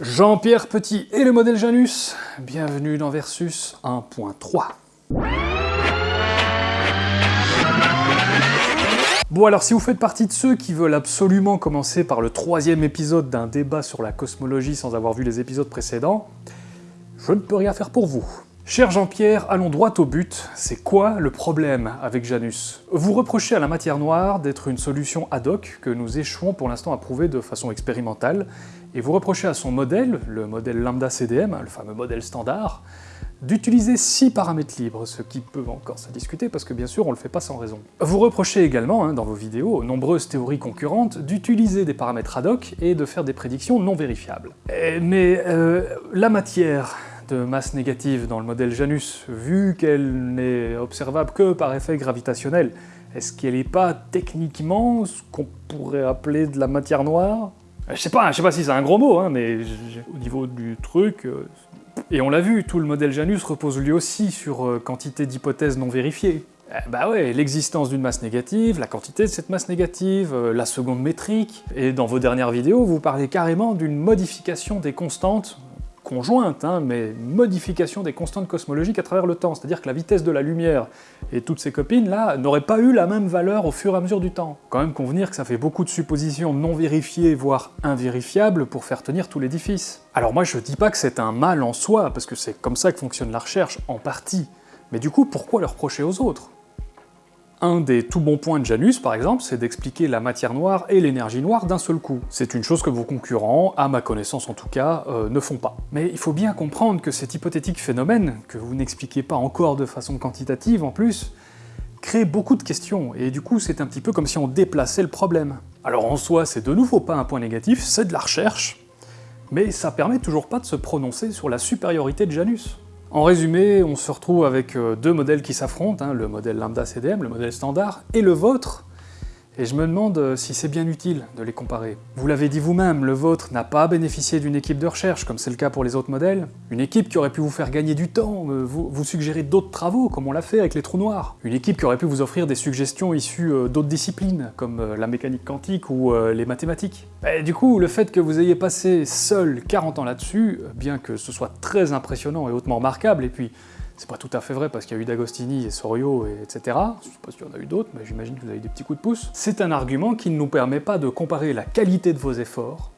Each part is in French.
Jean-Pierre Petit et le modèle Janus, bienvenue dans Versus 1.3. Bon alors si vous faites partie de ceux qui veulent absolument commencer par le troisième épisode d'un débat sur la cosmologie sans avoir vu les épisodes précédents, je ne peux rien faire pour vous. Cher Jean-Pierre, allons droit au but, c'est quoi le problème avec Janus? Vous reprochez à la matière noire d'être une solution ad hoc que nous échouons pour l'instant à prouver de façon expérimentale, et vous reprochez à son modèle, le modèle lambda CDM, le fameux modèle standard, d'utiliser 6 paramètres libres, ce qui peut encore se discuter parce que bien sûr on le fait pas sans raison. Vous reprochez également, hein, dans vos vidéos, aux nombreuses théories concurrentes, d'utiliser des paramètres ad hoc et de faire des prédictions non vérifiables. Eh, mais euh, la matière de masse négative dans le modèle Janus, vu qu'elle n'est observable que par effet gravitationnel, est-ce qu'elle n'est pas techniquement ce qu'on pourrait appeler de la matière noire? Je sais pas, je sais pas si c'est un gros mot, hein, mais au niveau du truc... Euh, et on l'a vu, tout le modèle Janus repose lui aussi sur euh, quantité d'hypothèses non vérifiées. Eh bah ouais, l'existence d'une masse négative, la quantité de cette masse négative, euh, la seconde métrique, et dans vos dernières vidéos, vous parlez carrément d'une modification des constantes hein, mais modification des constantes cosmologiques à travers le temps, c'est-à-dire que la vitesse de la lumière et toutes ces copines-là n'auraient pas eu la même valeur au fur et à mesure du temps. Quand même convenir que ça fait beaucoup de suppositions non vérifiées, voire invérifiables, pour faire tenir tout l'édifice. Alors moi je dis pas que c'est un mal en soi, parce que c'est comme ça que fonctionne la recherche, en partie, mais du coup pourquoi le reprocher aux autres? Un des tout bons points de Janus, par exemple, c'est d'expliquer la matière noire et l'énergie noire d'un seul coup. C'est une chose que vos concurrents, à ma connaissance en tout cas, euh, ne font pas. Mais il faut bien comprendre que cet hypothétique phénomène, que vous n'expliquez pas encore de façon quantitative en plus, crée beaucoup de questions, et du coup c'est un petit peu comme si on déplaçait le problème. Alors en soi, c'est de nouveau pas un point négatif, c'est de la recherche, mais ça permet toujours pas de se prononcer sur la supériorité de Janus. En résumé, on se retrouve avec euh, deux modèles qui s'affrontent, hein, le modèle lambda CDM, le modèle standard, et le vôtre, et je me demande euh, si c'est bien utile de les comparer. Vous l'avez dit vous-même, le vôtre n'a pas bénéficié d'une équipe de recherche, comme c'est le cas pour les autres modèles. Une équipe qui aurait pu vous faire gagner du temps, euh, vous, suggérer d'autres travaux, comme on l'a fait avec les trous noirs. Une équipe qui aurait pu vous offrir des suggestions issues euh, d'autres disciplines, comme la mécanique quantique ou les mathématiques. Du coup, le fait que vous ayez passé seul 40 ans là-dessus, bien que ce soit très impressionnant et hautement remarquable, et puis c'est pas tout à fait vrai parce qu'il y a eu D'Agostini et Sorio, et etc. Je sais pas s'il y en a eu d'autres, mais j'imagine que vous avez des petits coups de pouce. C'est un argument qui ne nous permet pas de comparer la qualité de vos efforts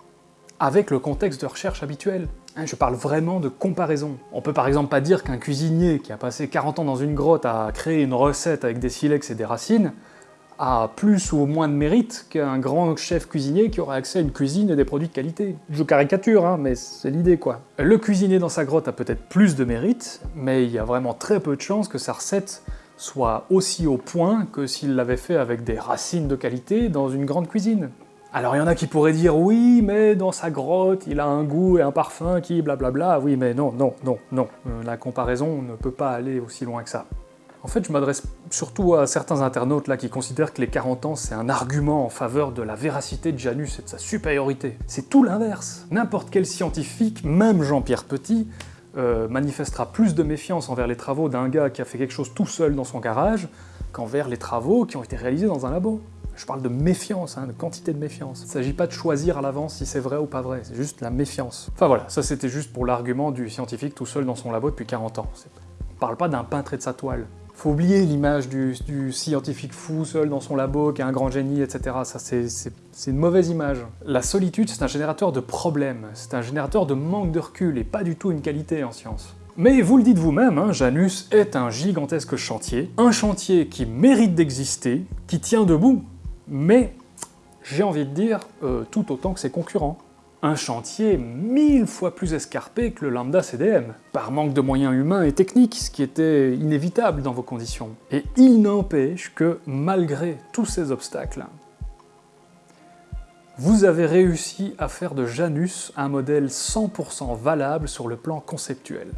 avec le contexte de recherche habituel. Hein, je parle vraiment de comparaison. On peut par exemple pas dire qu'un cuisinier qui a passé 40 ans dans une grotte à créer une recette avec des silex et des racines a plus ou moins de mérite qu'un grand chef cuisinier qui aurait accès à une cuisine et des produits de qualité. Je caricature, hein, mais c'est l'idée quoi. Le cuisinier dans sa grotte a peut-être plus de mérite, mais il y a vraiment très peu de chances que sa recette soit aussi au point que s'il l'avait fait avec des racines de qualité dans une grande cuisine. Alors il y en a qui pourraient dire oui, mais dans sa grotte, il a un goût et un parfum qui blablabla. Oui, mais non, non, non, non. Euh, la comparaison ne peut pas aller aussi loin que ça. En fait, je m'adresse surtout à certains internautes là qui considèrent que les 40 ans c'est un argument en faveur de la véracité de Janus et de sa supériorité. C'est tout l'inverse. N'importe quel scientifique, même Jean-Pierre Petit, euh, manifestera plus de méfiance envers les travaux d'un gars qui a fait quelque chose tout seul dans son garage qu'envers les travaux qui ont été réalisés dans un labo. Je parle de méfiance, hein, de quantité de méfiance. Il ne s'agit pas de choisir à l'avance si c'est vrai ou pas vrai, c'est juste la méfiance. Enfin voilà, ça c'était juste pour l'argument du scientifique tout seul dans son labo depuis 40 ans. On parle pas d'un peintre et de sa toile. Faut oublier l'image du, scientifique fou seul dans son labo, qui est un grand génie, etc. Ça, c'est une mauvaise image. La solitude, c'est un générateur de problèmes, c'est un générateur de manque de recul, et pas du tout une qualité en science. Mais vous le dites vous-même, hein, Janus est un gigantesque chantier, un chantier qui mérite d'exister, qui tient debout, mais j'ai envie de dire euh, tout autant que ses concurrents un chantier mille fois plus escarpé que le lambda CDM, par manque de moyens humains et techniques, ce qui était inévitable dans vos conditions. Et il n'empêche que, malgré tous ces obstacles, vous avez réussi à faire de Janus un modèle 100% valable sur le plan conceptuel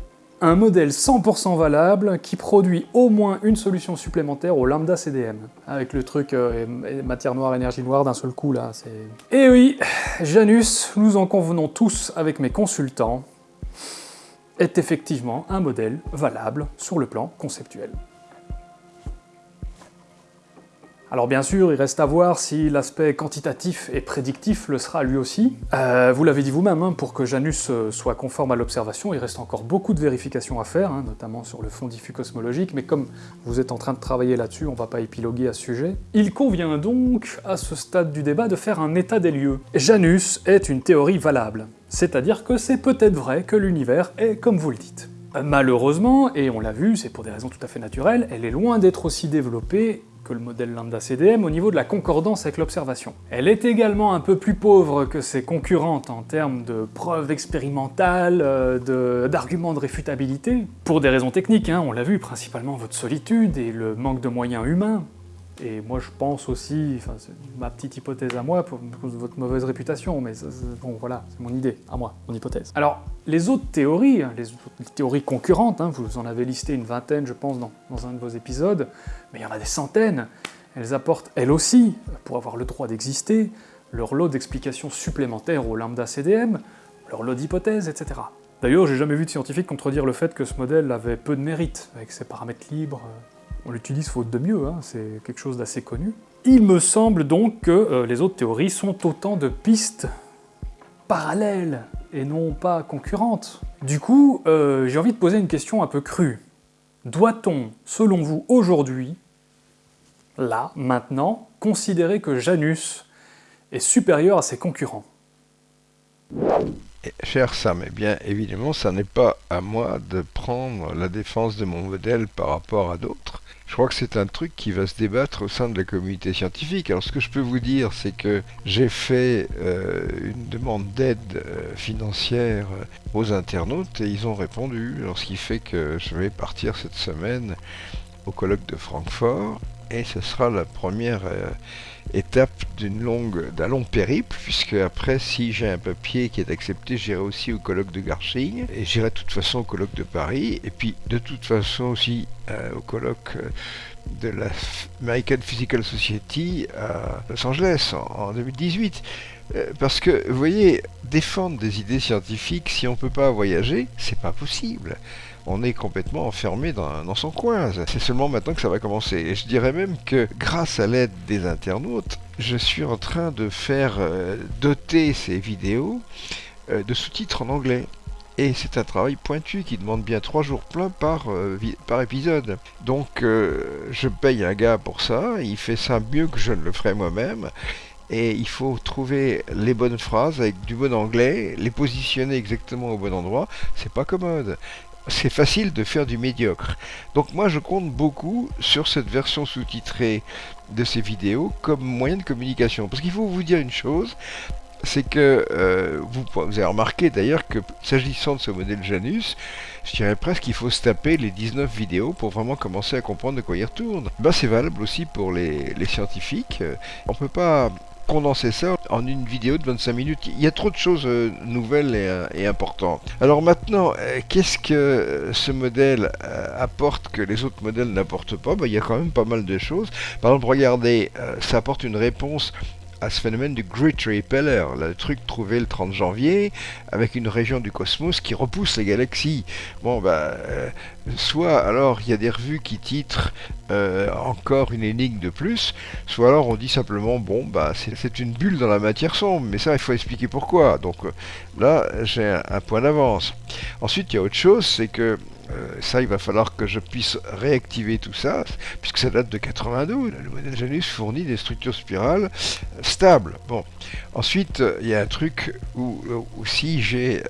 un modèle 100% valable qui produit au moins une solution supplémentaire au lambda CDM. Avec le truc euh, matière noire, énergie noire d'un seul coup là, c'est... Et oui, Janus, nous en convenons tous avec mes consultants, est effectivement un modèle valable sur le plan conceptuel. Alors bien sûr, il reste à voir si l'aspect quantitatif et prédictif le sera lui aussi. Euh, vous l'avez dit vous-même, hein, pour que Janus euh, soit conforme à l'observation, il reste encore beaucoup de vérifications à faire, hein, notamment sur le fond diffus cosmologique, mais comme vous êtes en train de travailler là-dessus, on va pas épiloguer à ce sujet. Il convient donc, à ce stade du débat, de faire un état des lieux. Janus est une théorie valable, c'est-à-dire que c'est peut-être vrai que l'univers est comme vous le dites. Malheureusement, et on l'a vu, c'est pour des raisons tout à fait naturelles, elle est loin d'être aussi développée que le modèle lambda CDM au niveau de la concordance avec l'observation. Elle est également un peu plus pauvre que ses concurrentes en termes de preuves expérimentales, euh, d'arguments de, réfutabilité, pour des raisons techniques, hein, on l'a vu, principalement votre solitude et le manque de moyens humains, et moi je pense aussi, enfin c'est ma petite hypothèse à moi, pour, votre mauvaise réputation, mais bon voilà, c'est mon idée, à moi, mon hypothèse. Alors, les autres théories, hein, les, théories concurrentes, hein, vous en avez listé une vingtaine je pense dans, dans un de vos épisodes, mais il y en a des centaines, elles apportent elles aussi, pour avoir le droit d'exister, leur lot d'explications supplémentaires au lambda CDM, leur lot d'hypothèses, etc. D'ailleurs, j'ai jamais vu de scientifique contredire le fait que ce modèle avait peu de mérite, avec ses paramètres libres, on l'utilise faute de mieux, hein, c'est quelque chose d'assez connu. Il me semble donc que euh, les autres théories sont autant de pistes parallèles et non pas concurrentes. Du coup, euh, j'ai envie de poser une question un peu crue. Doit-on, selon vous, aujourd'hui, là, maintenant, considérer que Janus est supérieur à ses concurrents? Cher Sam, eh bien évidemment, ça n'est pas à moi de prendre la défense de mon modèle par rapport à d'autres. Je crois que c'est un truc qui va se débattre au sein de la communauté scientifique. Alors ce que je peux vous dire, c'est que j'ai fait euh, une demande d'aide euh, financière euh, aux internautes et ils ont répondu. Alors ce qui fait que je vais partir cette semaine au colloque de Francfort et ce sera la première étape d'une longue, d'un long périple, puisque après, si j'ai un papier qui est accepté, j'irai aussi au colloque de Garching, et j'irai de toute façon au colloque de Paris, et puis de toute façon aussi euh, au colloque euh, de la American Physical Society à Los Angeles en, 2018. Euh, parce que, vous voyez, défendre des idées scientifiques, si on ne peut pas voyager, c'est pas possible on est complètement enfermé dans, son coin. C'est seulement maintenant que ça va commencer. Et je dirais même que grâce à l'aide des internautes, je suis en train de faire euh, doter ces vidéos euh, de sous-titres en anglais. Et c'est un travail pointu qui demande bien trois jours pleins par, euh, épisode. Donc je paye un gars pour ça, il fait ça mieux que je ne le ferais moi-même. Et il faut trouver les bonnes phrases avec du bon anglais, les positionner exactement au bon endroit. C'est pas commode c'est facile de faire du médiocre. Donc moi je compte beaucoup sur cette version sous-titrée de ces vidéos comme moyen de communication. Parce qu'il faut vous dire une chose, c'est que euh, vous, avez remarqué d'ailleurs que s'agissant de ce modèle Janus, je dirais presque qu'il faut se taper les 19 vidéos pour vraiment commencer à comprendre de quoi il retourne. Ben, c'est valable aussi pour les, scientifiques. On peut pas condenser ça en une vidéo de 25 minutes. Il y a trop de choses euh, nouvelles euh, et, importantes. Alors maintenant, euh, qu'est-ce que ce modèle apporte que les autres modèles n'apportent pas? Ben, Il y a quand même pas mal de choses. Par exemple, regardez, ça apporte une réponse à ce phénomène du Great Repeller, le truc trouvé le 30 janvier, avec une région du cosmos qui repousse les galaxies. Bon, bah, soit alors il y a des revues qui titrent euh, encore une énigme de plus, soit alors on dit simplement, bon, bah, c'est une bulle dans la matière sombre, mais ça, il faut expliquer pourquoi. Donc euh, là, j'ai un, point d'avance. Ensuite, il y a autre chose, c'est que euh, ça, il va falloir que je puisse réactiver tout ça, puisque ça date de 92. Le modèle Janus fournit des structures spirales stables. Bon. Ensuite, il y a un truc où, si j'ai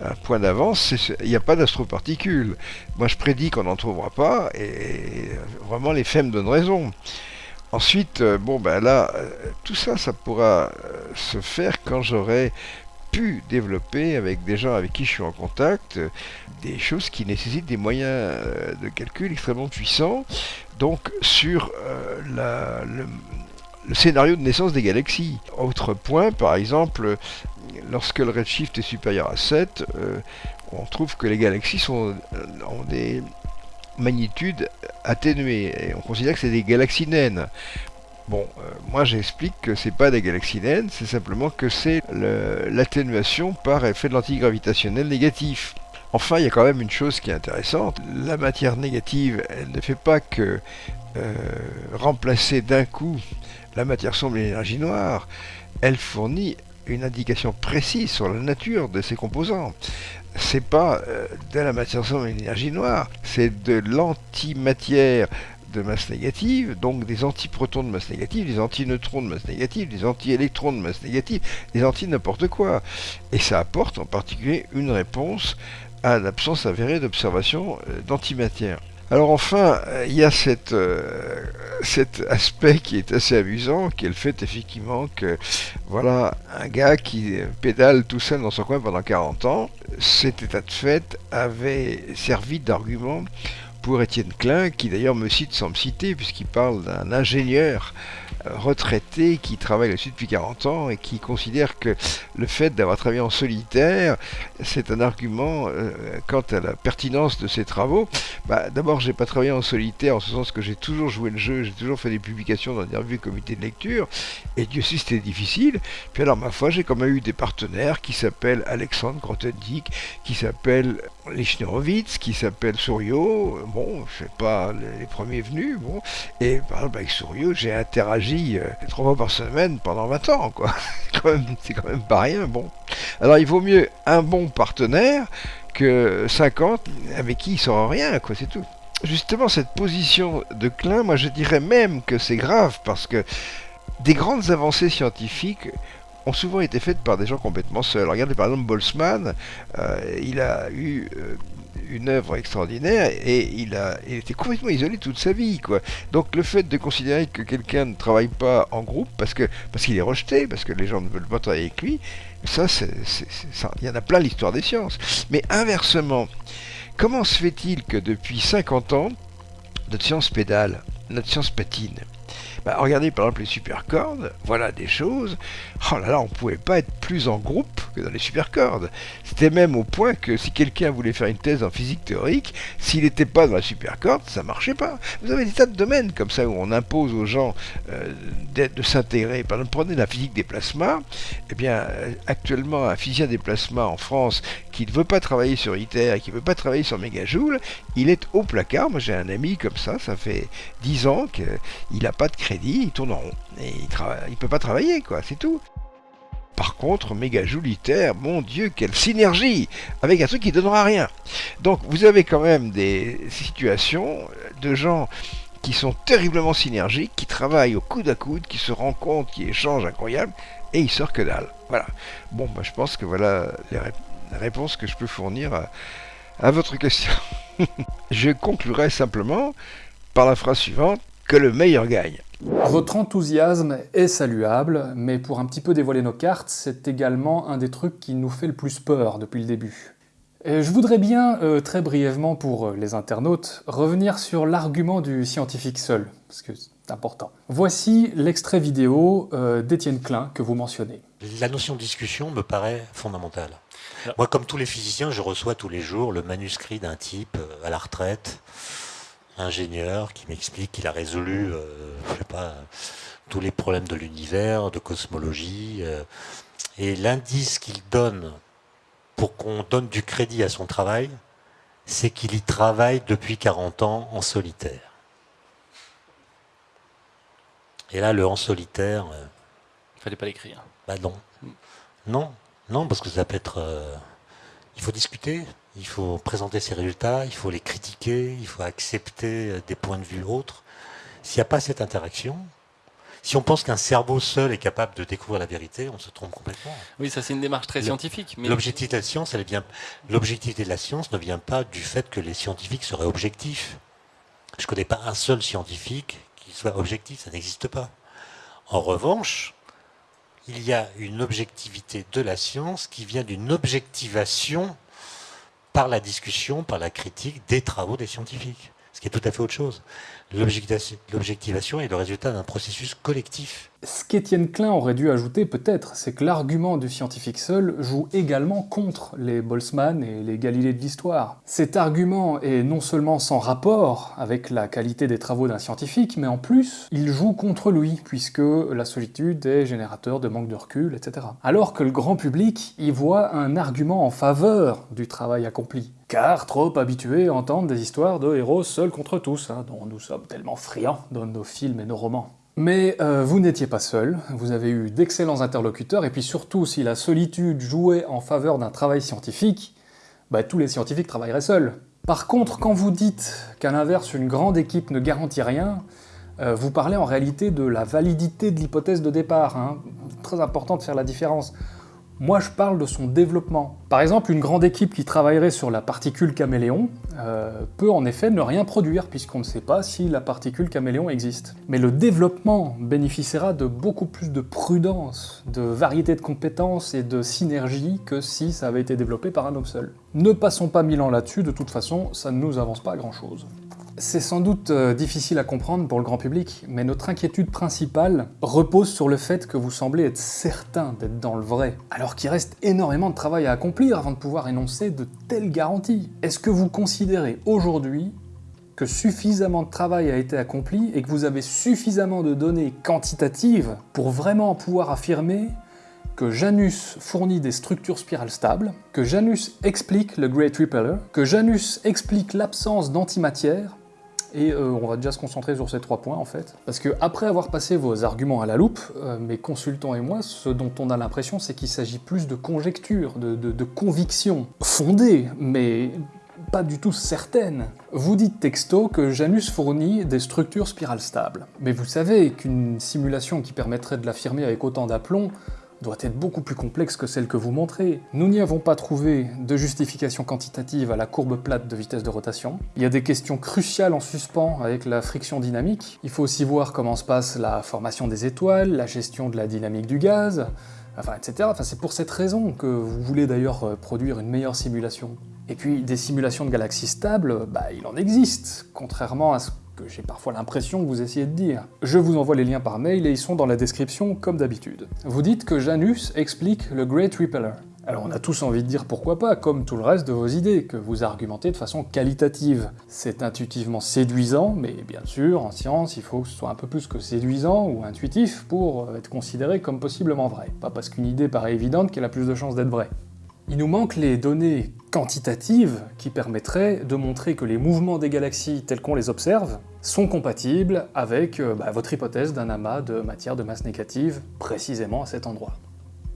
un point d'avance, il n'y a pas d'astroparticules. Moi, je prédis qu'on n'en trouvera pas, et vraiment, les faits me donnent raison. Ensuite, euh, bon, ben là, euh, tout ça, ça pourra se faire quand j'aurai développer avec des gens avec qui je suis en contact des choses qui nécessitent des moyens euh, de calcul extrêmement puissants. Donc sur euh, le, scénario de naissance des galaxies. Autre point, par exemple, lorsque le redshift est supérieur à 7, euh, on trouve que les galaxies sont, ont des magnitudes atténuées. Et on considère que c'est des galaxies naines. Bon, moi j'explique que c'est pas des galaxies naines, c'est simplement que c'est l'atténuation par effet de l'antigravitationnel négatif. Enfin, il y a quand même une chose qui est intéressante. La matière négative, elle ne fait pas que euh, remplacer d'un coup la matière sombre et l'énergie noire. Elle fournit une indication précise sur la nature de ses composants. C'est pas euh, de la matière sombre et l'énergie noire, c'est de l'antimatière de masse négative, donc des antiprotons de masse négative, des antineutrons de masse négative, des antiélectrons de masse négative, des anti n'importe quoi. Et ça apporte en particulier une réponse à l'absence avérée d'observation euh, d'antimatière. Alors enfin, il y a euh, cet aspect qui est assez amusant, qui est le fait effectivement que voilà un gars qui pédale tout seul dans son coin pendant 40 ans, cet état de fait avait servi d'argument pour Étienne Klein, qui d'ailleurs me cite sans me citer, puisqu'il parle d'un ingénieur retraité qui travaille là-dessus depuis 40 ans et qui considère que le fait d'avoir travaillé en solitaire, c'est un argument euh, quant à la pertinence de ses travaux. Bah, D'abord, j'ai pas travaillé en solitaire en ce sens que j'ai toujours joué le jeu, j'ai toujours fait des publications dans des revues comités de lecture, et Dieu sait c'était difficile. Puis alors, ma foi, j'ai quand même eu des partenaires qui s'appellent Alexandre Grothendieck, qui s'appellent Lichnerowitz, qui s'appelle Souriau. Bon, je sais pas les, premiers venus, bon. Et par exemple, avec Souriau, j'ai interagi euh, trois fois par semaine pendant 20 ans, quoi. c'est quand, même pas rien, bon. Alors il vaut mieux un bon partenaire que 50 avec qui il sera rien, quoi, c'est tout. Justement, cette position de Klein, moi je dirais même que c'est grave parce que des grandes avancées scientifiques ont souvent été faites par des gens complètement seuls. Regardez par exemple Boltzmann, euh, il a eu euh, une œuvre extraordinaire et il a il était complètement isolé toute sa vie quoi. Donc le fait de considérer que quelqu'un ne travaille pas en groupe parce que parce qu'il est rejeté, parce que les gens ne veulent pas travailler avec lui, ça il y en a plein l'histoire des sciences. Mais inversement, comment se fait-il que depuis 50 ans notre science pédale, notre science patine regardez par exemple les supercordes, voilà des choses. Oh là là, on pouvait pas être plus en groupe que dans les supercordes. C'était même au point que si quelqu'un voulait faire une thèse en physique théorique, s'il n'était pas dans la supercorde, ça marchait pas. Vous avez des tas de domaines comme ça où on impose aux gens euh, de s'intégrer. Par exemple, prenez la physique des plasmas. Eh bien, euh, actuellement, un physicien des plasmas en France qui ne veut pas travailler sur ITER et qui ne veut pas travailler sur mégajoule, il est au placard. Moi, j'ai un ami comme ça, ça fait 10 ans qu'il n'a pas de crédit il tourne en rond. Et il ne peut pas travailler, quoi, c'est tout. Par contre, méga joulitaire, mon Dieu, quelle synergie avec un truc qui ne donnera rien. Donc vous avez quand même des situations de gens qui sont terriblement synergiques, qui travaillent au coude à coude, qui se rencontrent, qui échangent incroyable, et ils sortent que dalle. Voilà. Bon, bah, je pense que voilà les, réponses que je peux fournir à votre question. je conclurai simplement par la phrase suivante, que le meilleur gagne. Votre enthousiasme est saluable, mais pour un petit peu dévoiler nos cartes, c'est également un des trucs qui nous fait le plus peur depuis le début. Et je voudrais bien, euh, très brièvement pour euh, les internautes, revenir sur l'argument du scientifique seul, parce que c'est important. Voici l'extrait vidéo euh, d'Étienne Klein que vous mentionnez. La notion de discussion me paraît fondamentale. Moi, comme tous les physiciens, je reçois tous les jours le manuscrit d'un type à la retraite, ingénieur qui m'explique qu'il a résolu, euh, je sais pas, tous les problèmes de l'univers, de cosmologie. Euh, et l'indice qu'il donne pour qu'on donne du crédit à son travail, c'est qu'il y travaille depuis 40 ans en solitaire. Et là, le en solitaire... Euh, il fallait pas l'écrire. Bah non. Non, non, parce que ça peut être... il faut discuter, il faut présenter ses résultats, il faut les critiquer, il faut accepter euh, des points de vue autres. S'il n'y a pas cette interaction, si on pense qu'un cerveau seul est capable de découvrir la vérité, on se trompe complètement. Oui, ça c'est une démarche très scientifique. Mais... L'objectivité de la science, elle vient. L'objectivité de la science ne vient pas du fait que les scientifiques seraient objectifs. Je ne connais pas un seul scientifique qui soit objectif, ça n'existe pas. En revanche, il y a une objectivité de la science qui vient d'une objectivation par la discussion, par la critique des travaux des scientifiques. Ce qui est tout à fait autre chose. L'objectivation est le résultat d'un processus collectif. Ce qu'Étienne Klein aurait dû ajouter peut-être, c'est que l'argument du scientifique seul joue également contre les Boltzmann et les Galilées de l'histoire. Cet argument est non seulement sans rapport avec la qualité des travaux d'un scientifique, mais en plus, il joue contre lui, puisque la solitude est générateur de manque de recul, etc. Alors que le grand public y voit un argument en faveur du travail accompli. Car trop habitué à entendre des histoires de héros seuls contre tous, hein, dont nous sommes tellement friands dans nos films et nos romans. Mais euh, vous n'étiez pas seul, vous avez eu d'excellents interlocuteurs, et puis surtout, si la solitude jouait en faveur d'un travail scientifique, bah, tous les scientifiques travailleraient seuls. Par contre, quand vous dites qu'à l'inverse, une grande équipe ne garantit rien, euh, vous parlez en réalité de la validité de l'hypothèse de départ. Hein. Très important de faire la différence. Moi, je parle de son développement. Par exemple, une grande équipe qui travaillerait sur la particule caméléon euh, peut en effet ne rien produire, puisqu'on ne sait pas si la particule caméléon existe. Mais le développement bénéficiera de beaucoup plus de prudence, de variété de compétences et de synergie que si ça avait été développé par un homme seul. Ne passons pas mille ans là-dessus, de toute façon, ça ne nous avance pas grand-chose. C'est sans doute euh, difficile à comprendre pour le grand public, mais notre inquiétude principale repose sur le fait que vous semblez être certain d'être dans le vrai, alors qu'il reste énormément de travail à accomplir avant de pouvoir énoncer de telles garanties. Est-ce que vous considérez aujourd'hui que suffisamment de travail a été accompli et que vous avez suffisamment de données quantitatives pour vraiment pouvoir affirmer que Janus fournit des structures spirales stables, que Janus explique le Great Repeller, que Janus explique l'absence d'antimatière, et euh, on va déjà se concentrer sur ces trois points en fait. Parce que après avoir passé vos arguments à la loupe, euh, mes consultants et moi, ce dont on a l'impression, c'est qu'il s'agit plus de conjectures, de, convictions fondées, mais pas du tout certaines. Vous dites texto que Janus fournit des structures spirales stables. Mais vous savez qu'une simulation qui permettrait de l'affirmer avec autant d'aplomb doit être beaucoup plus complexe que celle que vous montrez. Nous n'y avons pas trouvé de justification quantitative à la courbe plate de vitesse de rotation. Il y a des questions cruciales en suspens avec la friction dynamique. Il faut aussi voir comment se passe la formation des étoiles, la gestion de la dynamique du gaz, etc. C'est pour cette raison que vous voulez d'ailleurs euh, produire une meilleure simulation. Et puis, des simulations de galaxies stables, bah, il en existe, contrairement à ce que j'ai parfois l'impression que vous essayez de dire. Je vous envoie les liens par mail et ils sont dans la description comme d'habitude. Vous dites que Janus explique le Great Repeller. Alors on a tous envie de dire pourquoi pas, comme tout le reste de vos idées, que vous argumentez de façon qualitative. C'est intuitivement séduisant, mais bien sûr, en science, il faut que ce soit un peu plus que séduisant ou intuitif pour être considéré comme possiblement vrai. Pas parce qu'une idée paraît évidente qu'elle a plus de chances d'être vraie. Il nous manque les données quantitatives qui permettraient de montrer que les mouvements des galaxies tels qu'on les observe sont compatibles avec euh, bah, votre hypothèse d'un amas de matière de masse négative précisément à cet endroit.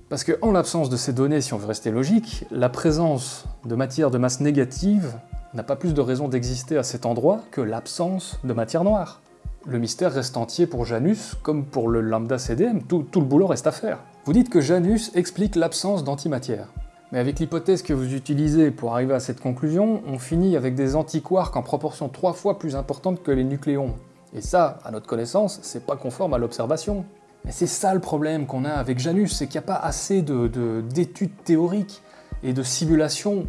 Parce que en l'absence de ces données, si on veut rester logique, la présence de matière de masse négative n'a pas plus de raison d'exister à cet endroit que l'absence de matière noire. Le mystère reste entier pour Janus, comme pour le lambda CDM, tout le boulot reste à faire. Vous dites que Janus explique l'absence d'antimatière. Mais avec l'hypothèse que vous utilisez pour arriver à cette conclusion, on finit avec des antiquarks en proportion trois fois plus importante que les nucléons. Et ça, à notre connaissance, c'est pas conforme à l'observation. Mais c'est ça le problème qu'on a avec Janus, c'est qu'il n'y a pas assez d'études de, théoriques et de simulations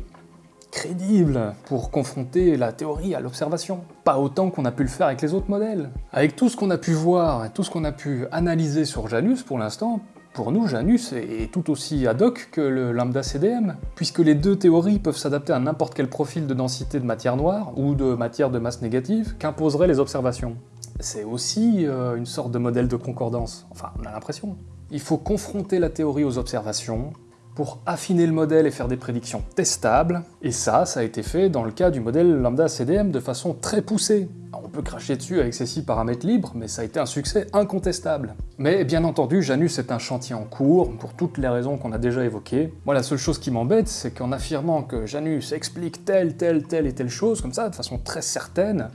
crédibles pour confronter la théorie à l'observation. Pas autant qu'on a pu le faire avec les autres modèles. Avec tout ce qu'on a pu voir et tout ce qu'on a pu analyser sur Janus pour l'instant, pour nous, Janus est tout aussi ad hoc que le lambda CDM, puisque les deux théories peuvent s'adapter à n'importe quel profil de densité de matière noire ou de matière de masse négative qu'imposeraient les observations. C'est aussi euh, une sorte de modèle de concordance, enfin on a l'impression. Il faut confronter la théorie aux observations, pour affiner le modèle et faire des prédictions testables, et ça, ça a été fait dans le cas du modèle lambda CDM de façon très poussée. on peut cracher dessus avec ces six paramètres libres, mais ça a été un succès incontestable. Mais bien entendu, Janus est un chantier en cours, pour toutes les raisons qu'on a déjà évoquées. Moi, la seule chose qui m'embête, c'est qu'en affirmant que Janus explique telle, telle, telle et telle chose, comme ça, de façon très certaine,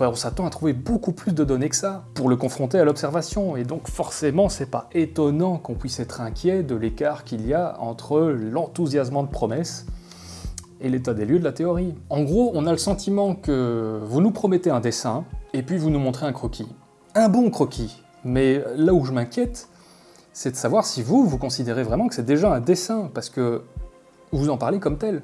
bah, on s'attend à trouver beaucoup plus de données que ça pour le confronter à l'observation, et donc forcément c'est pas étonnant qu'on puisse être inquiet de l'écart qu'il y a entre l'enthousiasme de promesse et l'état des lieux de la théorie. En gros, on a le sentiment que vous nous promettez un dessin, et puis vous nous montrez un croquis. Un bon croquis, mais là où je m'inquiète, c'est de savoir si vous, vous considérez vraiment que c'est déjà un dessin, parce que vous en parlez comme tel.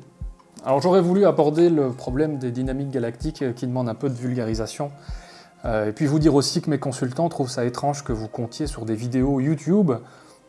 Alors j'aurais voulu aborder le problème des dynamiques galactiques euh, qui demande un peu de vulgarisation, Euh, et puis vous dire aussi que mes consultants trouvent ça étrange que vous comptiez sur des vidéos YouTube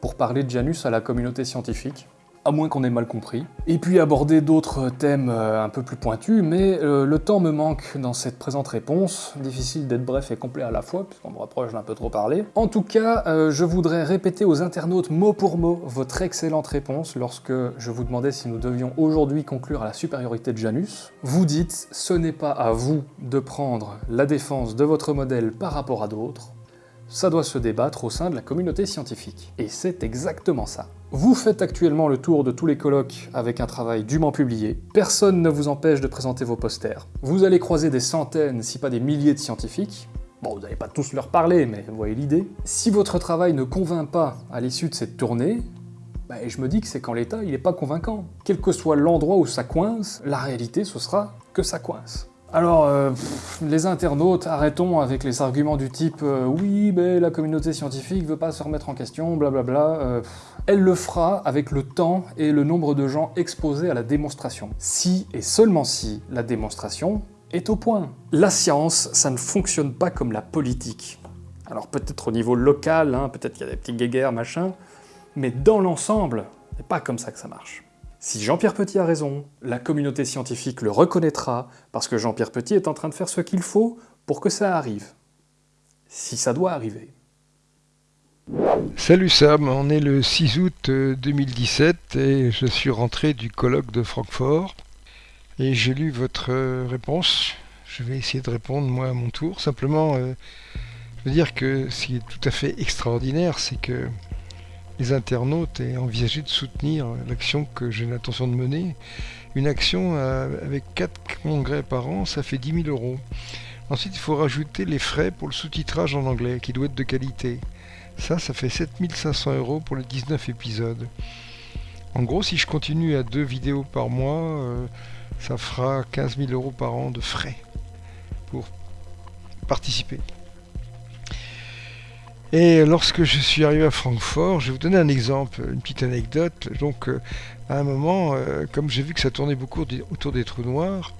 pour parler de Janus à la communauté scientifique à moins qu'on ait mal compris. Et puis aborder d'autres thèmes euh, un peu plus pointus, mais euh, le temps me manque dans cette présente réponse. Difficile d'être bref et complet à la fois, puisqu'on me reproche d'un peu trop parler. En tout cas, euh, je voudrais répéter aux internautes mot pour mot votre excellente réponse lorsque je vous demandais si nous devions aujourd'hui conclure à la supériorité de Janus. Vous dites, ce n'est pas à vous de prendre la défense de votre modèle par rapport à d'autres, ça doit se débattre au sein de la communauté scientifique. Et c'est exactement ça. Vous faites actuellement le tour de tous les colloques avec un travail dûment publié, personne ne vous empêche de présenter vos posters. Vous allez croiser des centaines, si pas des milliers de scientifiques, Bon, vous n'allez pas tous leur parler, mais vous voyez l'idée. Si votre travail ne convainc pas à l'issue de cette tournée, bah, je me dis que c'est qu'en l'état, il n'est pas convaincant. Quel que soit l'endroit où ça coince, la réalité, ce sera que ça coince. Alors, euh, les internautes, arrêtons avec les arguments du type euh, oui, mais la communauté scientifique veut pas se remettre en question, blablabla. Euh, elle le fera avec le temps et le nombre de gens exposés à la démonstration. Si et seulement si la démonstration est au point. La science, ça ne fonctionne pas comme la politique. Alors peut-être au niveau local, hein, peut-être qu'il y a des petits guéguerres, machin, mais dans l'ensemble, c'est pas comme ça que ça marche. Si Jean-Pierre Petit a raison, la communauté scientifique le reconnaîtra parce que Jean-Pierre Petit est en train de faire ce qu'il faut pour que ça arrive. Si ça doit arriver. Salut Sam, on est le 6 août 2017 euh, et je suis rentré du colloque de Francfort et j'ai lu votre euh, réponse. Je vais essayer de répondre moi à mon tour. Simplement, euh, je veux dire que ce qui est tout à fait extraordinaire, c'est que les internautes aient envisagé de soutenir l'action que j'ai l'intention de mener. Une action euh, avec 4 congrès par an, ça fait 10 000 euros. Ensuite, il faut rajouter les frais pour le sous-titrage en anglais, qui doit être de qualité. Ça, ça fait 7500 euros pour les 19 épisodes. En gros, si je continue à deux vidéos par mois, euh, ça fera 15 000 euros par an de frais pour participer. Et lorsque je suis arrivé à Francfort, je vais vous donner un exemple, une petite anecdote. Donc, euh, à un moment, euh, comme j'ai vu que ça tournait beaucoup autour des trous noirs,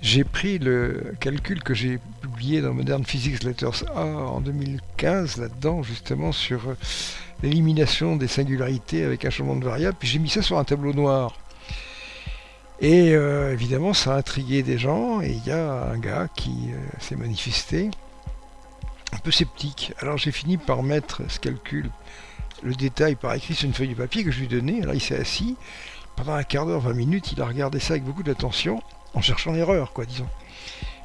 j'ai pris le calcul que j'ai publié dans Modern Physics Letters A en 2015, là-dedans, justement, sur euh, l'élimination des singularités avec un changement de variable, puis j'ai mis ça sur un tableau noir. Et évidemment, ça a intrigué des gens, et il y a un gars qui s'est manifesté un peu sceptique. Alors j'ai fini par mettre ce calcul, le détail par écrit sur une feuille de papier que je lui donnais. Alors il s'est assis, pendant un quart d'heure, 20 minutes, il a regardé ça avec beaucoup d'attention, en cherchant l'erreur, quoi, disons.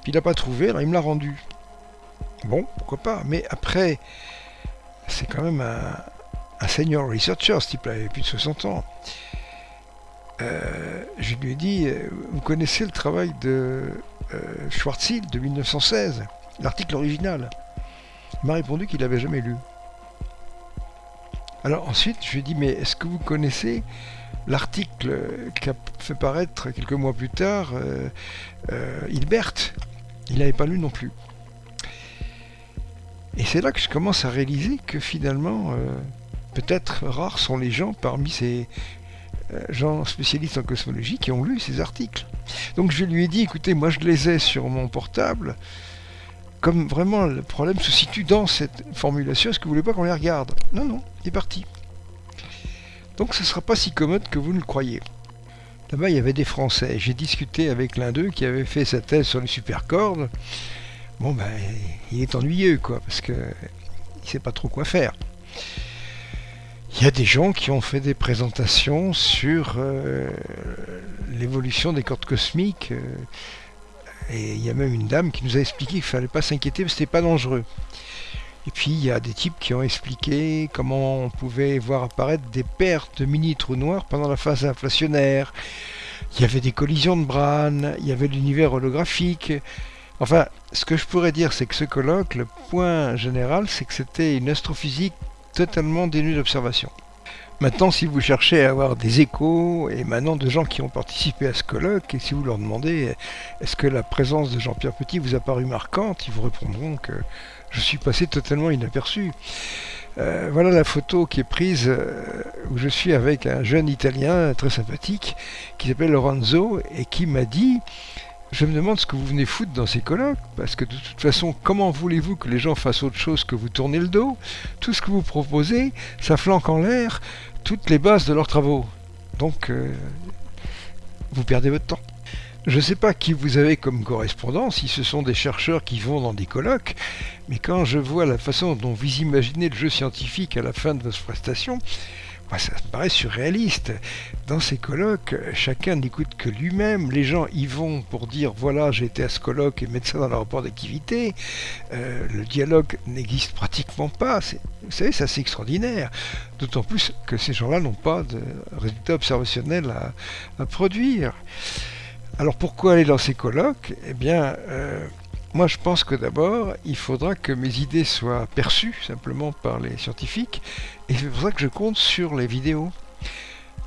Puis il n'a pas trouvé, alors il me l'a rendu. Bon, pourquoi pas, mais après, c'est quand même un, senior researcher, ce type-là, il avait plus de 60 ans. Euh, je lui ai dit, euh, vous connaissez le travail de euh, Schwarzschild de 1916, l'article original? M'a répondu qu'il n'avait jamais lu. Alors ensuite, je lui ai dit, mais est-ce que vous connaissez l'article qu'a fait paraître quelques mois plus tard euh, euh, Hilbert? Il n'avait pas lu non plus. Et c'est là que je commence à réaliser que finalement, euh, peut-être rares sont les gens parmi ces gens spécialistes en cosmologie qui ont lu ces articles. Donc je lui ai dit, écoutez, moi je les ai sur mon portable, comme vraiment le problème se situe dans cette formulation, est-ce que vous voulez pas qu'on les regarde? Non, non, il est parti. Donc ce ne sera pas si commode que vous ne le croyez. Là-bas, il y avait des Français. J'ai discuté avec l'un d'eux qui avait fait sa thèse sur les supercordes. Bon, ben, il est ennuyeux, quoi, parce que il sait pas trop quoi faire. Il y a des gens qui ont fait des présentations sur euh, l'évolution des cordes cosmiques. Euh, et il y a même une dame qui nous a expliqué qu'il ne fallait pas s'inquiéter parce que c'était pas dangereux. Et puis il y a des types qui ont expliqué comment on pouvait voir apparaître des paires de mini-trous noirs pendant la phase inflationnaire. Il y avait des collisions de Bran, il y avait l'univers holographique. Enfin, ce que je pourrais dire, c'est que ce colloque, le point général, c'est que c'était une astrophysique totalement dénuée d'observation. Maintenant, si vous cherchez à avoir des échos émanant de gens qui ont participé à ce colloque, et si vous leur demandez est-ce que la présence de Jean-Pierre Petit vous a paru marquante, ils vous répondront que je suis passé totalement inaperçu. Euh, voilà la photo qui est prise euh, où je suis avec un jeune Italien très sympathique qui s'appelle Lorenzo et qui m'a dit je me demande ce que vous venez foutre dans ces colloques, parce que de toute façon, comment voulez-vous que les gens fassent autre chose que vous tourner le dos? Tout ce que vous proposez, ça flanque en l'air toutes les bases de leurs travaux. Donc, euh, vous perdez votre temps. Je ne sais pas qui vous avez comme correspondant, si ce sont des chercheurs qui vont dans des colloques, mais quand je vois la façon dont vous imaginez le jeu scientifique à la fin de votre prestation, ça me paraît surréaliste. Dans ces colloques, chacun n'écoute que lui-même. Les gens y vont pour dire voilà, j'ai été à ce colloque et mettre ça dans leur rapport d'activité. Euh, le dialogue n'existe pratiquement pas. Vous savez, c'est assez extraordinaire. D'autant plus que ces gens-là n'ont pas de résultats observationnels à, produire. Alors pourquoi aller dans ces colloques? Eh bien, euh, moi, je pense que d'abord, il faudra que mes idées soient perçues simplement par les scientifiques, et c'est pour ça que je compte sur les vidéos.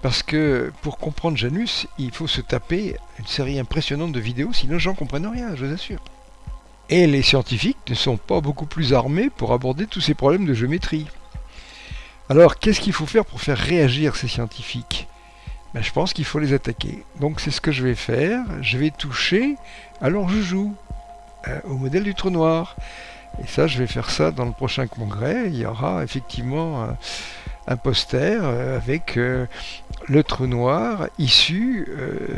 Parce que pour comprendre Janus, il faut se taper une série impressionnante de vidéos, sinon j'en comprenne rien, je vous assure. Et les scientifiques ne sont pas beaucoup plus armés pour aborder tous ces problèmes de géométrie. Alors, qu'est-ce qu'il faut faire pour faire réagir ces scientifiques? Ben, Je pense qu'il faut les attaquer. Donc c'est ce que je vais faire. Je vais toucher Alors je joue. Euh, au modèle du trou noir. Et ça, je vais faire ça dans le prochain congrès. Il y aura effectivement un, poster euh, avec euh, le trou noir issu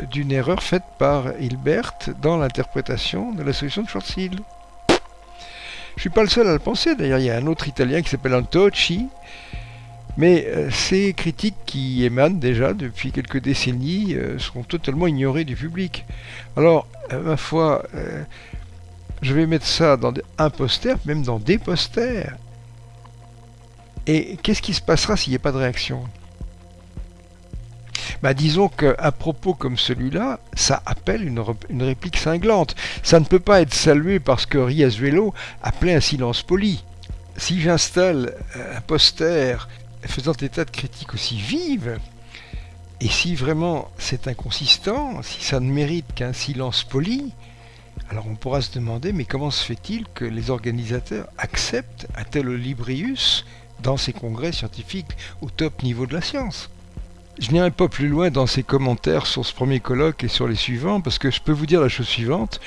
d'une erreur faite par Hilbert dans l'interprétation de la solution de Schwarzschild. Je suis pas le seul à le penser. D'ailleurs, il y a un autre Italien qui s'appelle Antocci. Mais ces critiques qui émanent déjà depuis quelques décennies sont totalement ignorées du public. Alors, ma foi, je vais mettre ça dans un poster, même dans des posters. Et qu'est-ce qui se passera s'il n'y a pas de réaction? Bah, disons qu'un propos comme celui-là, ça appelle une, réplique cinglante. Ça ne peut pas être salué parce que Riazuelo appelait un silence poli. Si j'installe un poster faisant état de critiques aussi vives, et si vraiment c'est inconsistant, si ça ne mérite qu'un silence poli, alors on pourra se demander, mais comment se fait-il que les organisateurs acceptent un tel Librius dans ces congrès scientifiques au top niveau de la science? Je n'irai pas plus loin dans ces commentaires sur ce premier colloque et sur les suivants, parce que je peux vous dire la chose suivante,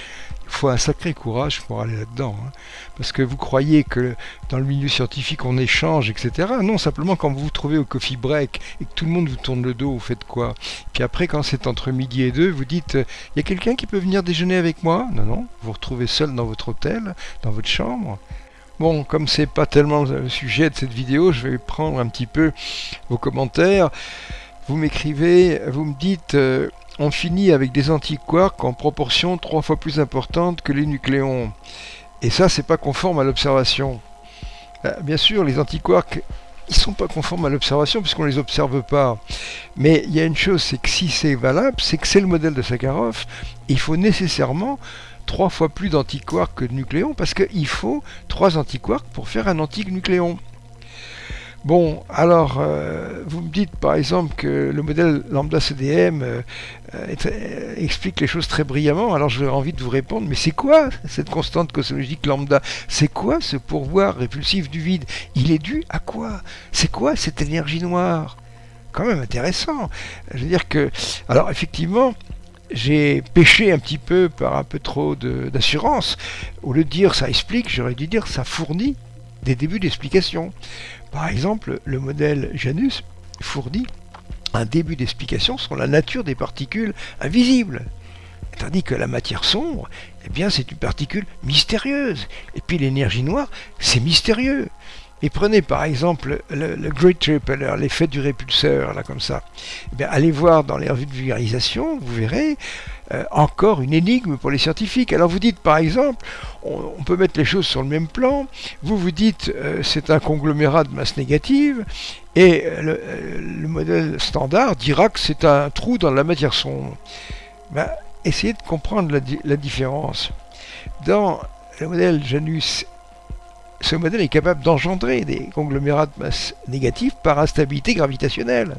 il faut un sacré courage pour aller là-dedans. Hein. Parce que vous croyez que dans le milieu scientifique on échange, etc. Non, simplement quand vous vous trouvez au coffee break et que tout le monde vous tourne le dos, vous faites quoi? Puis après, quand c'est entre midi et deux, vous dites il y a quelqu'un qui peut venir déjeuner avec moi? Non, non, vous vous retrouvez seul dans votre hôtel, dans votre chambre. Bon, comme c'est pas tellement le sujet de cette vidéo, je vais prendre un petit peu vos commentaires. Vous m'écrivez, vous me dites euh, on finit avec des antiquarks en proportion trois fois plus importante que les nucléons. Et ça, c'est pas conforme à l'observation. Euh, bien sûr, les antiquarks, ils sont pas conformes à l'observation puisqu'on les observe pas. Mais il y a une chose, c'est que si c'est valable, c'est que c'est le modèle de Sakharov. Il faut nécessairement trois fois plus d'antiquarks que de nucléons parce qu'il faut trois antiquarks pour faire un antinucléon. Bon, alors, euh, vous me dites par exemple que le modèle lambda CDM euh, euh, explique les choses très brillamment, alors j'aurais envie de vous répondre, mais c'est quoi cette constante cosmologique lambda? C'est quoi ce pourvoir répulsif du vide? Il est dû à quoi? C'est quoi cette énergie noire? Quand même intéressant. Je veux dire que, alors effectivement, j'ai péché un petit peu par un peu trop d'assurance. Au lieu de dire ça explique, j'aurais dû dire ça fournit des débuts d'explication. Par exemple, le modèle Janus fournit un début d'explication sur la nature des particules invisibles. Tandis que la matière sombre, eh bien, c'est une particule mystérieuse. Et puis l'énergie noire, c'est mystérieux. Et prenez par exemple le, Great Repeller, l'effet du répulseur, là comme ça. Eh allez voir dans les revues de vulgarisation, vous verrez euh, encore une énigme pour les scientifiques. Alors vous dites par exemple, on, peut mettre les choses sur le même plan, vous vous dites euh, c'est un conglomérat de masse négative, et euh, le, modèle standard dira que c'est un trou dans la matière sombre. Ben, essayez de comprendre la, la différence. Dans le modèle Janus ce modèle est capable d'engendrer des conglomérats de masse négative par instabilité gravitationnelle.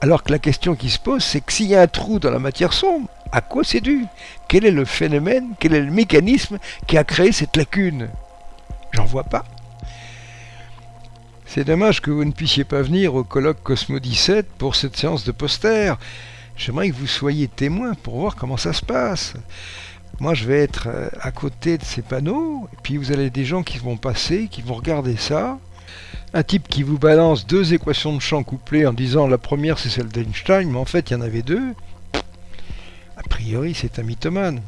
Alors que la question qui se pose, c'est que s'il y a un trou dans la matière sombre, à quoi c'est dû? Quel est le phénomène, quel est le mécanisme qui a créé cette lacune? J'en vois pas. C'est dommage que vous ne puissiez pas venir au colloque Cosmo 17 pour cette séance de poster. J'aimerais que vous soyez témoin pour voir comment ça se passe. Moi, je vais être euh, à côté de ces panneaux, et puis vous avez des gens qui vont passer, qui vont regarder ça. Un type qui vous balance deux équations de champ couplées en disant la première c'est celle d'Einstein, mais en fait il y en avait deux. A priori, c'est un mythomane.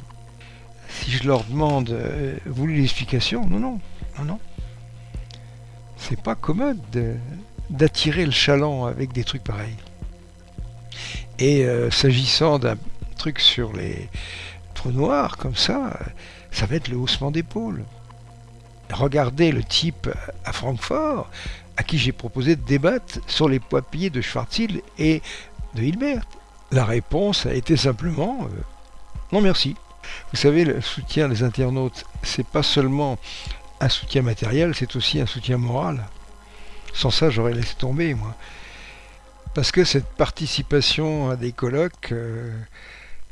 Si je leur demande, euh, l'explication Non, non, non, non. C'est pas commode d'attirer le chaland avec des trucs pareils. Et euh, s'agissant d'un truc sur les trous noirs, comme ça, ça va être le haussement d'épaule. Regardez le type à Francfort, à qui j'ai proposé de débattre sur les papiers de Schwarzschild et de Hilbert. La réponse a été simplement euh, non merci. Vous savez, le soutien des internautes, c'est pas seulement un soutien matériel, c'est aussi un soutien moral. Sans ça, j'aurais laissé tomber, moi. Parce que cette participation à des colloques, euh,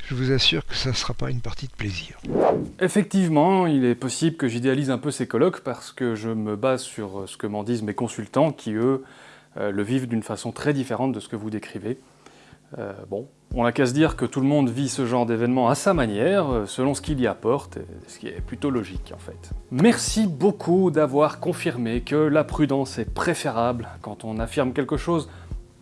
je vous assure que ça ne sera pas une partie de plaisir. Effectivement, il est possible que j'idéalise un peu ces colloques parce que je me base sur ce que m'en disent mes consultants qui, eux, euh, le vivent d'une façon très différente de ce que vous décrivez. Euh, bon, on n'a qu'à se dire que tout le monde vit ce genre d'événement à sa manière, euh, selon ce qu'il y apporte, ce qui est plutôt logique en fait. Merci beaucoup d'avoir confirmé que la prudence est préférable quand on affirme quelque chose,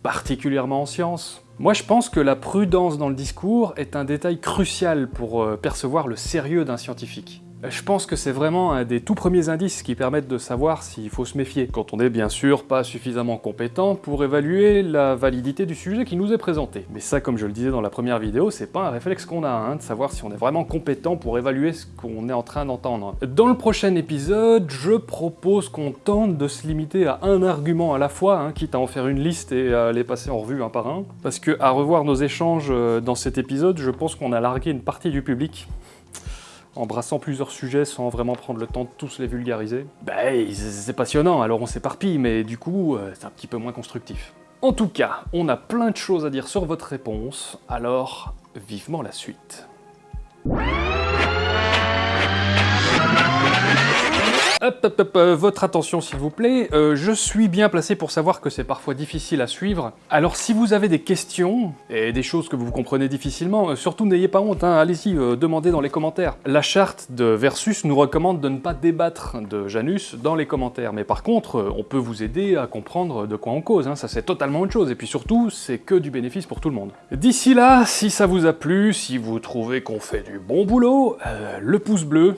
particulièrement en science. Moi je pense que la prudence dans le discours est un détail crucial pour euh, percevoir le sérieux d'un scientifique. Je pense que c'est vraiment un des tout premiers indices qui permettent de savoir s'il faut se méfier, quand on n'est bien sûr pas suffisamment compétent pour évaluer la validité du sujet qui nous est présenté. Mais ça, comme je le disais dans la première vidéo, c'est pas un réflexe qu'on a, hein, de savoir si on est vraiment compétent pour évaluer ce qu'on est en train d'entendre. Dans le prochain épisode, je propose qu'on tente de se limiter à un argument à la fois, hein, quitte à en faire une liste et à les passer en revue un par un, parce que à revoir nos échanges euh, dans cet épisode, je pense qu'on a largué une partie du public embrassant plusieurs sujets sans vraiment prendre le temps de tous les vulgariser. Ben, c'est passionnant, alors on s'éparpille, mais du coup, euh, c'est un petit peu moins constructif. En tout cas, on a plein de choses à dire sur votre réponse, alors vivement la suite. Hop, hop, hop, euh, votre attention s'il vous plaît, euh, je suis bien placé pour savoir que c'est parfois difficile à suivre. Alors si vous avez des questions, et des choses que vous comprenez difficilement, euh, surtout n'ayez pas honte, hein, allez-y, demandez dans les commentaires. La charte de Versus nous recommande de ne pas débattre de Janus dans les commentaires, mais par contre, on peut vous aider à comprendre de quoi on cause, hein, ça c'est totalement autre chose, et puis surtout, c'est que du bénéfice pour tout le monde. D'ici là, si ça vous a plu, si vous trouvez qu'on fait du bon boulot, le pouce bleu,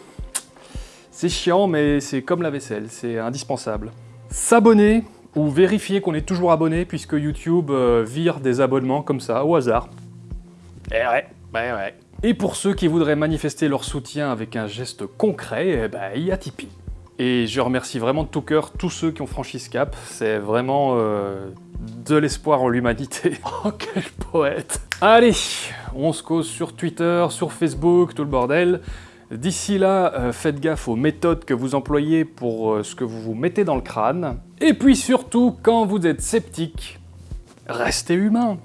c'est chiant, mais c'est comme la vaisselle, c'est indispensable. S'abonner, ou vérifier qu'on est toujours abonné, puisque YouTube euh, vire des abonnements comme ça, au hasard. Eh ouais, ouais, ouais. Et pour ceux qui voudraient manifester leur soutien avec un geste concret, eh ben, il y a Tipeee. Et je remercie vraiment de tout cœur tous ceux qui ont franchi ce cap, c'est vraiment euh, de l'espoir en l'humanité. Oh, quel poète Allez, on se cause sur Twitter, sur Facebook, tout le bordel. D'ici là, euh, faites gaffe aux méthodes que vous employez pour euh, ce que vous vous mettez dans le crâne. Et puis surtout, quand vous êtes sceptique, restez humain.